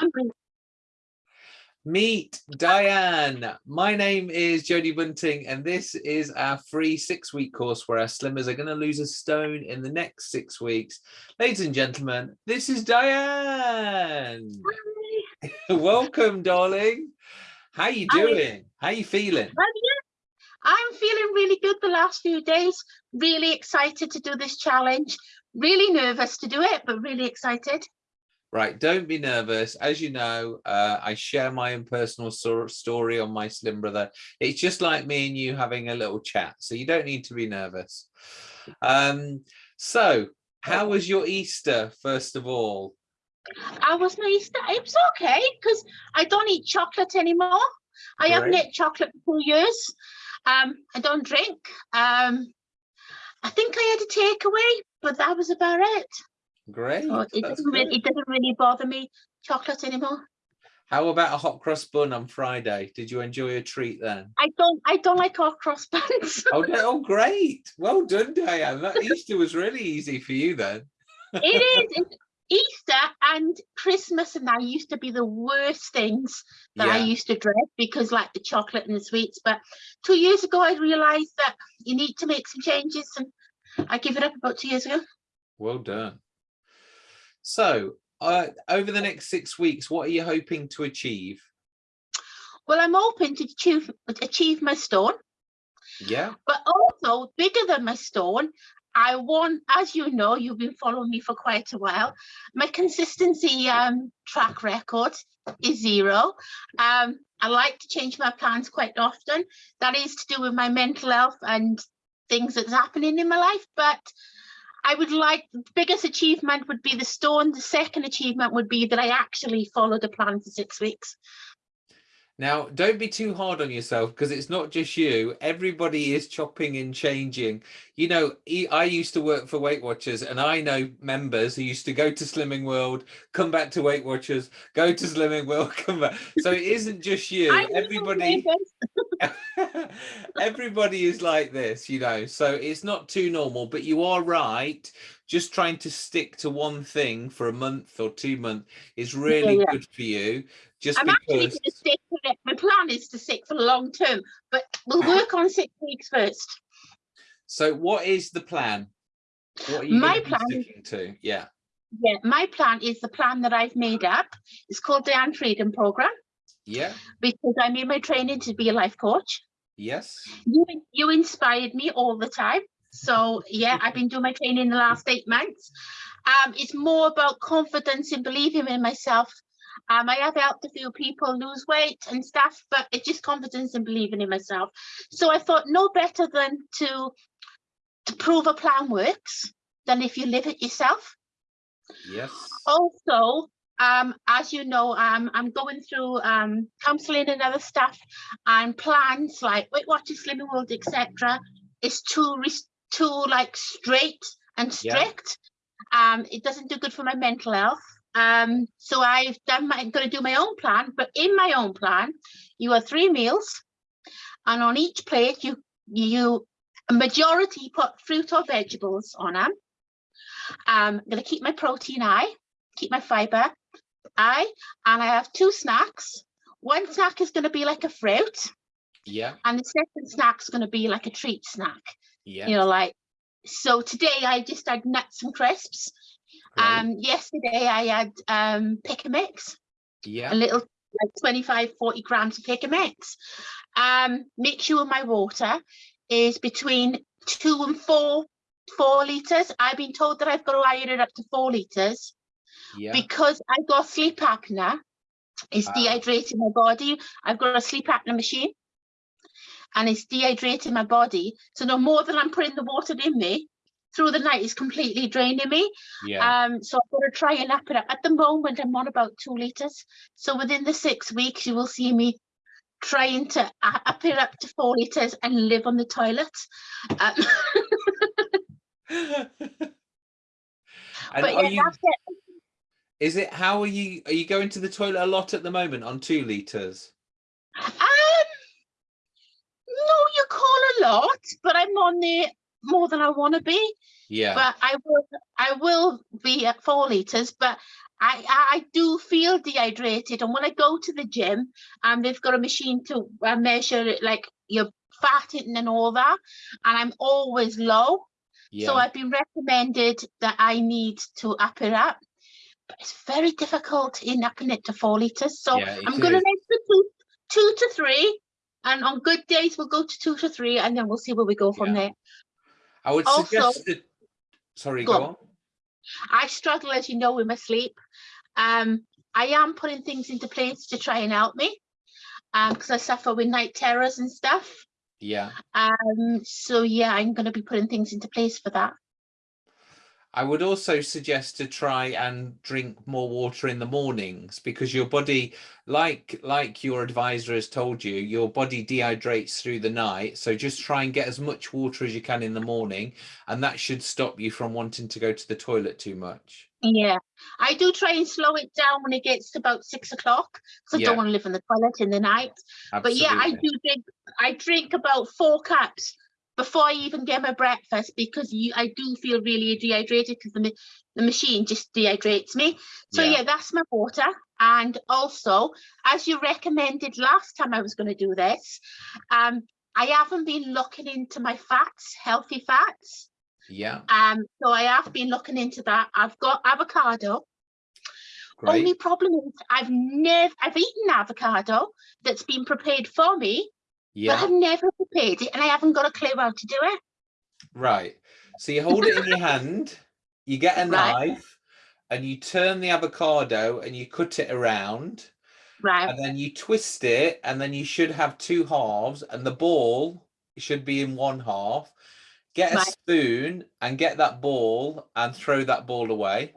Um, I'm Meet Diane. My name is Jodie Bunting, and this is our free six week course where our slimmers are going to lose a stone in the next six weeks. Ladies and gentlemen, this is Diane. Welcome, darling. How are you doing? How are you feeling? I'm feeling really good the last few days. Really excited to do this challenge. Really nervous to do it, but really excited. Right, don't be nervous. As you know, uh, I share my own personal so story on my Slim Brother. It's just like me and you having a little chat, so you don't need to be nervous. Um, so, how was your Easter, first of all? I was my Easter. It was okay because I don't eat chocolate anymore. I haven't eaten chocolate for years. Um, I don't drink. Um, I think I had a takeaway, but that was about it. Great. So it, doesn't really, it doesn't really bother me chocolate anymore. How about a hot cross bun on Friday? Did you enjoy a treat then? I don't. I don't like hot cross buns. Oh, no, oh great. Well done, Diane. That Easter was really easy for you then. it is. Easter and Christmas and that used to be the worst things that I used to dread because like the chocolate and the sweets. But two years ago, I realized that you need to make some changes and I give it up about two years ago. Well done. So, uh, over the next six weeks, what are you hoping to achieve? Well, I'm hoping to achieve, achieve my stone, Yeah. but also bigger than my stone. I want, as you know, you've been following me for quite a while. My consistency um, track record is zero. Um, I like to change my plans quite often. That is to do with my mental health and things that's happening in my life. But I would like the biggest achievement would be the stone. The second achievement would be that I actually followed a plan for six weeks. Now, don't be too hard on yourself because it's not just you. Everybody is chopping and changing. You know, I used to work for Weight Watchers and I know members who used to go to Slimming World, come back to Weight Watchers, go to Slimming World, come back. So it isn't just you. Everybody. everybody is like this, you know, so it's not too normal, but you are right. Just trying to stick to one thing for a month or two months is really yeah. good for you. Just I'm actually going to stick with it. My plan is to stick for the long term, but we'll work on six weeks first. So what is the plan? What are you My plan sticking to? Yeah. Yeah, my plan is the plan that I've made up. It's called the Anne Freedom Program Yeah. because I made my training to be a life coach. Yes. You, you inspired me all the time. So yeah, I've been doing my training the last eight months. Um, it's more about confidence and believing in myself. Um, I have helped a few people lose weight and stuff, but it's just confidence and believing in myself. So I thought no better than to to prove a plan works than if you live it yourself. Yes. Also, um, as you know, um, I'm going through um, counselling and other stuff and plans like Weight Watchers, Slimming World, etc. is too too like straight and Yeah. strict. Um, it doesn't do good for my mental health. Um, so I've done my, I'm going to do my own plan, but in my own plan, you have three meals, and on each plate you you a majority put fruit or vegetables on them. Um, I'm going to keep my protein high, keep my fiber high, and I have two snacks. One snack is going to be like a fruit, Yeah. and the second snack is going to be like a treat snack. Yeah. You know, like so. Today I just had nuts and crisps. great. Um, yesterday I had um pick a mix, yeah. a little like 25, 40 grams of pick a mix. Um, make sure my water is between two and four four liters. I've been told that I've got to iron it up to four liters Yeah. because I've got sleep apnea. It's dehydrating my body. I've got a sleep apnea machine and it's dehydrating my body. So no more than I'm putting the water in me through the night is completely draining me. yeah. Um, so I've got to try and up it up. At the moment, I'm on about two litres. So within the six weeks, you will see me trying to up it up to four litres and live on the toilet. Um, but yeah, you? that's it. Is it? How are you? Are you going to the toilet a lot at the moment on two liters? Um, no, you call a lot, but I'm on there more than I want to be. Yeah. But I will, I will be at four litres. But I, I do feel dehydrated. And when I go to the gym, and they've got a machine to uh, measure it, like your fat and all that, and I'm always low. Yeah. So I've been recommended that I need to up it up. But it's very difficult in upping it to four litres. So Yeah, I'm going to make the two, two to three. And on good days, we'll go to two to three, and then we'll see where we go from Yeah. there. I would also- suggest that, sorry, Go go on. I struggle, as you know, with my sleep. Um, I am putting things into place to try and help me Um, because I suffer with night terrors and stuff. Yeah. Um, so yeah, I'm going to be putting things into place for that. I would also suggest to try and drink more water in the mornings because your body, like like your advisor has told you, your body dehydrates through the night. So just try and get as much water as you can in the morning, and that should stop you from wanting to go to the toilet too much. Yeah, I do try and slow it down when it gets to about six o'clock because I Yeah. don't want to live in the toilet in the night. Absolutely. But yeah, I do drink. I drink about four cups before I even get my breakfast because you, I do feel really dehydrated because the the machine just dehydrates me. So Yeah. yeah. that's my water. And also, as you recommended last time I was going to do this, um, I haven't been looking into my fats, healthy fats. Yeah, Um, so I have been looking into that. I've got avocado. great. Only problem is I've never I've eaten avocado that's been prepared for me, but I've never prepared it and I haven't got a clue how to do it. right. So you hold it in your hand, you get a Right. knife, and you turn the avocado and you cut it around. Right, and then you twist it and then you should have two halves and the ball should be in one half get a Right. spoon and get that ball and throw that ball away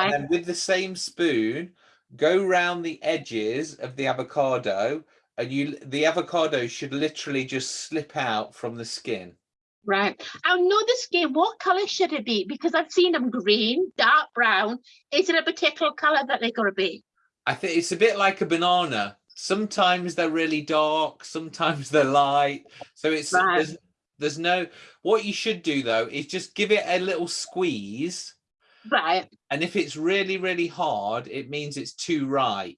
and right, then with the same spoon go round the edges of the avocado and you the avocado should literally just slip out from the skin right. I know the skin. What colour should it be? Because I've seen them green, dark brown. Is it a particular colour that they're gonna be? i think it's a bit like a banana sometimes they're really dark sometimes they're light so it's Right. there's, there's no what you should do though is just give it a little squeeze Right, and if it's really really hard it means it's too ripe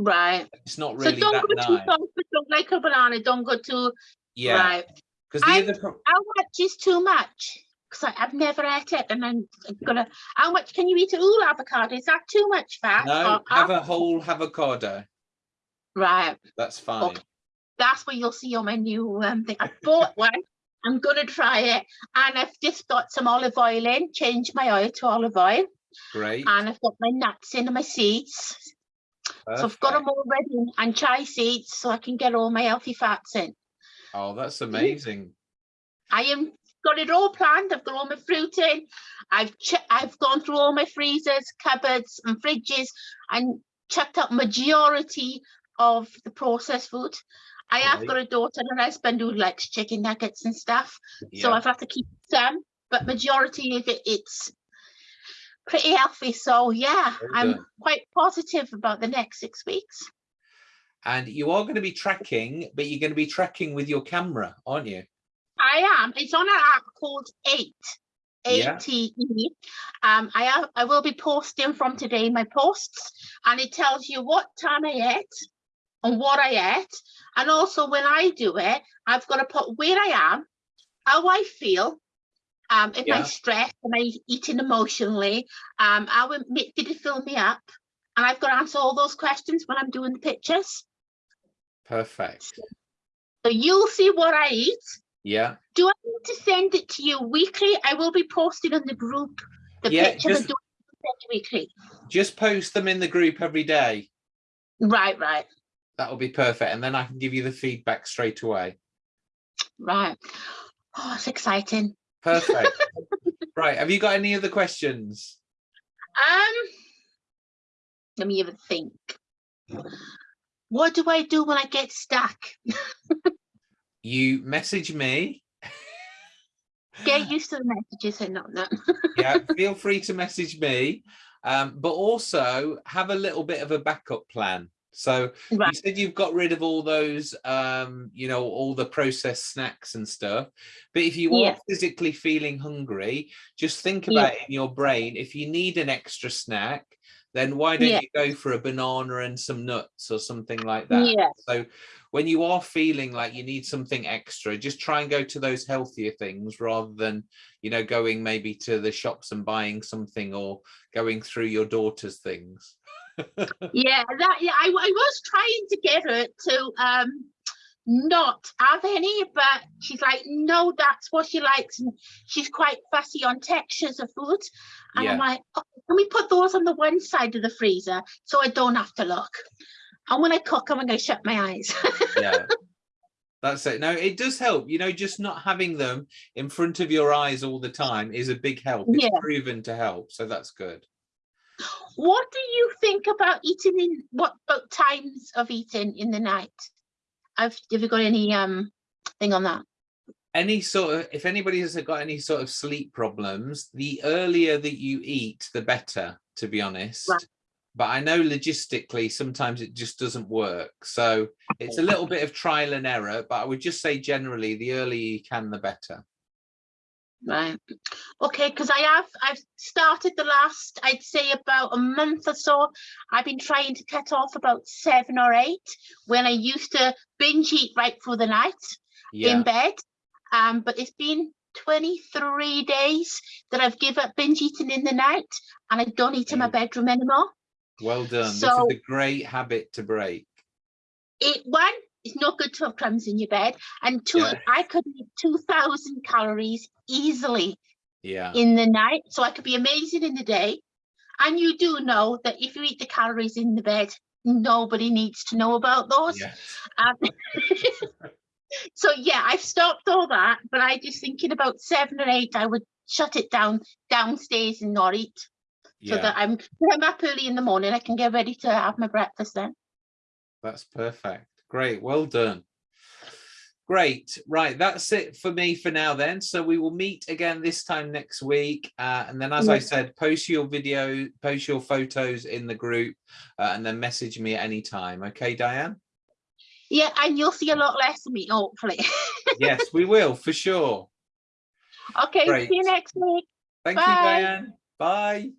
right. it's not really so don't that go too nice don't like a banana. Don't go too yeah right. because the I- other pro- How much is too much? Because I've never ate it, and I'm gonna. How much can you eat a whole avocado? Is that too much fat? no have a whole avocado Right. that's fine Okay. that's where you'll see on my new um, thing. I bought one. I'm gonna try it, and I've just got some olive oil in. Changed my oil to olive oil, great and I've got my nuts in and my seeds. So I've got them all ready, and chai seeds, so I can get all my healthy fats in. oh that's amazing I am got it all planned. I've got all my fruit in. I've ch- I've gone through all my freezers, cupboards, and fridges, and checked out majority of the processed food. I have Right. got a daughter and a husband who likes chicken nuggets and stuff, so I've had to keep some. But majority of it, it's pretty healthy. So yeah, Very I'm good. quite positive about the next six weeks. and you are going to be tracking but you're going to be tracking with your camera aren't you I am. It's on an app called Ate. Yeah. ATE. Um, I have, I will be posting from today my posts, and it tells you what time I ate and what I ate, and also when I do it, I've got to put where I am, how I feel, um, if Yeah. I'm stressed, am I eating emotionally, um, how did it fill me up, and I've got to answer all those questions when I'm doing the pictures. perfect So you'll see what I eat. yeah Do I need to send it to you weekly? I will be posting on the group the Yeah, just- of doing it weekly. just post them in the group every day Right, right, that will be perfect and then i can give you the feedback straight away right. Oh, it's exciting. Perfect right have you got any other questions Um, let me even think. What do I do when I get stuck? you message me Get used to the messages and not that. yeah feel free to message me um, but also have a little bit of a backup plan so you said you've got rid of all those um you know all the processed snacks and stuff but if you Yeah. are physically feeling hungry just think Yeah. about it in your brain if you need an extra snack then why don't Yeah. you go for a banana and some nuts or something like that? Yeah. So when you are feeling like you need something extra, just try and go to those healthier things rather than, you know, going maybe to the shops and buying something or going through your daughter's things. Yeah, that yeah, I, I was trying to get her to um not have any, but she's like, no, that's what she likes, and she's quite fussy on textures of food. And I'm like, oh, can we put those on the one side of the freezer so I don't have to look? And when I cook, I'm going to shut my eyes. yeah that's it no it does help you know just not having them in front of your eyes all the time is a big help it's Yeah. proven to help so that's good what do you think about eating in what about times of eating in the night? Have have you got any um thing on that? any sort of if anybody has got any sort of sleep problems the earlier that you eat the better to be honest Right. but i know logistically sometimes it just doesn't work so it's a little bit of trial and error but i would just say generally the earlier you can the better Right. Okay, because I have I've started the last I'd say about a month or so. I've been trying to cut off about seven or eight when I used to binge eat right through the night yeah in bed. Um, but it's been 23 days that I've given up binge eating in the night and I don't eat in my bedroom anymore. well done So- this is a great habit to break It one, it's not good to have crumbs in your bed, and two, Yeah. I could eat 2,000 calories easily yeah in the night, so I could be amazing in the day. And you do know that if you eat the calories in the bed, nobody needs to know about those. yeah Um, so yeah, I've stopped all that, but I just thinking about seven or eight, I would shut it down downstairs and not eat, so yeah that I'm I'm up early in the morning. I can get ready to have my breakfast then. That's perfect. Great. Well done. Great. Right. That's it for me for now then. So we will meet again this time next week. Uh, and then, as I said, post your video, post your photos in the group uh, and then message me at any time. Okay, Diane? Yeah, and you'll see a lot less of me, hopefully. yes, we will for sure. okay, see you next week. Thank you, Diane. Bye.